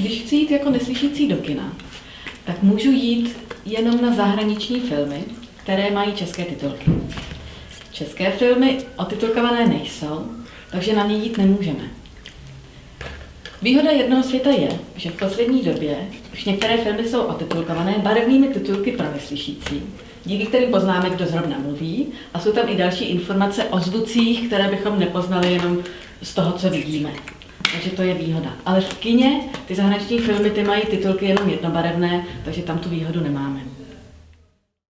Když chci jít jako neslyšící do kina, tak můžu jít jenom na zahraniční filmy, které mají české titulky. České filmy otitulkované nejsou, takže na ně jít nemůžeme. Výhoda jednoho světa je, že v poslední době už některé filmy jsou otitulkované barevnými titulky pro neslyšící, díky kterým poznáme, kdo zrovna mluví, a jsou tam i další informace o zvucích, které bychom nepoznali jenom z toho, co vidíme. Takže to je výhoda. Ale v kině ty zahraniční filmy ty mají titulky jenom jednobarevné, takže tam tu výhodu nemáme.